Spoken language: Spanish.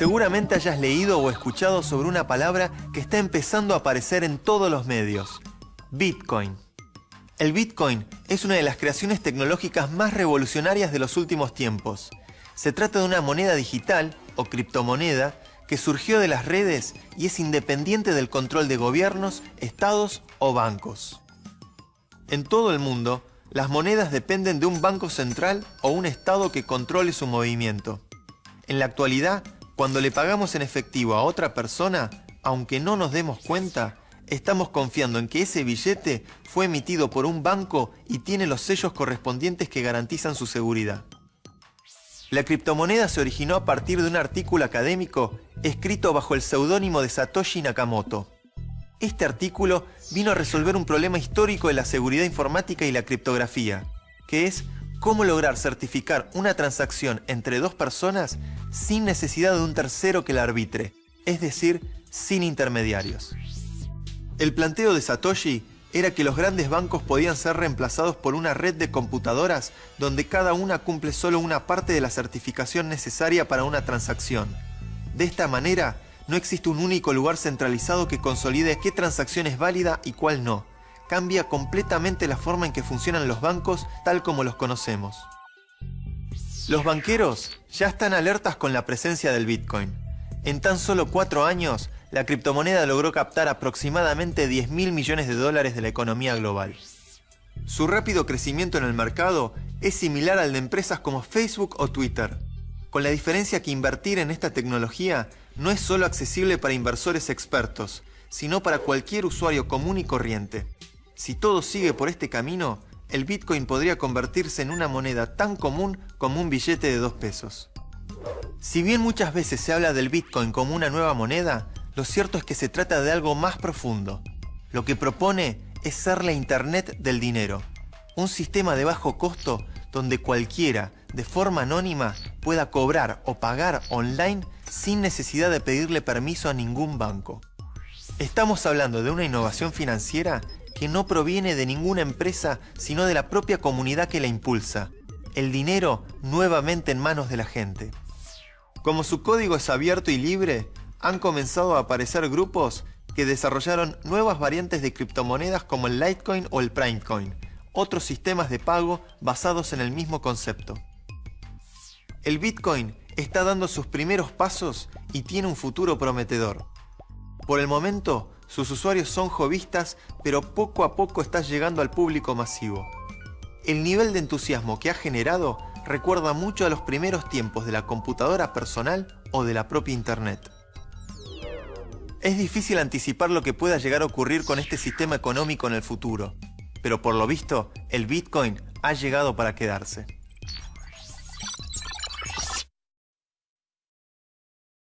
Seguramente hayas leído o escuchado sobre una palabra que está empezando a aparecer en todos los medios. Bitcoin. El Bitcoin es una de las creaciones tecnológicas más revolucionarias de los últimos tiempos. Se trata de una moneda digital o criptomoneda que surgió de las redes y es independiente del control de gobiernos, estados o bancos. En todo el mundo, las monedas dependen de un banco central o un estado que controle su movimiento. En la actualidad, cuando le pagamos en efectivo a otra persona, aunque no nos demos cuenta, estamos confiando en que ese billete fue emitido por un banco y tiene los sellos correspondientes que garantizan su seguridad. La criptomoneda se originó a partir de un artículo académico escrito bajo el seudónimo de Satoshi Nakamoto. Este artículo vino a resolver un problema histórico de la seguridad informática y la criptografía, que es cómo lograr certificar una transacción entre dos personas sin necesidad de un tercero que la arbitre, es decir, sin intermediarios. El planteo de Satoshi era que los grandes bancos podían ser reemplazados por una red de computadoras donde cada una cumple solo una parte de la certificación necesaria para una transacción. De esta manera, no existe un único lugar centralizado que consolide qué transacción es válida y cuál no. Cambia completamente la forma en que funcionan los bancos tal como los conocemos. Los banqueros ya están alertas con la presencia del Bitcoin. En tan solo cuatro años, la criptomoneda logró captar aproximadamente 10 mil millones de dólares de la economía global. Su rápido crecimiento en el mercado es similar al de empresas como Facebook o Twitter, con la diferencia que invertir en esta tecnología no es solo accesible para inversores expertos, sino para cualquier usuario común y corriente. Si todo sigue por este camino, el Bitcoin podría convertirse en una moneda tan común como un billete de dos pesos. Si bien muchas veces se habla del Bitcoin como una nueva moneda, lo cierto es que se trata de algo más profundo. Lo que propone es ser la Internet del dinero, un sistema de bajo costo donde cualquiera, de forma anónima, pueda cobrar o pagar online sin necesidad de pedirle permiso a ningún banco. Estamos hablando de una innovación financiera que no proviene de ninguna empresa, sino de la propia comunidad que la impulsa. El dinero nuevamente en manos de la gente. Como su código es abierto y libre, han comenzado a aparecer grupos que desarrollaron nuevas variantes de criptomonedas como el Litecoin o el Primecoin, otros sistemas de pago basados en el mismo concepto. El Bitcoin está dando sus primeros pasos y tiene un futuro prometedor. Por el momento, sus usuarios son jovistas, pero poco a poco está llegando al público masivo. El nivel de entusiasmo que ha generado recuerda mucho a los primeros tiempos de la computadora personal o de la propia Internet. Es difícil anticipar lo que pueda llegar a ocurrir con este sistema económico en el futuro, pero por lo visto, el Bitcoin ha llegado para quedarse.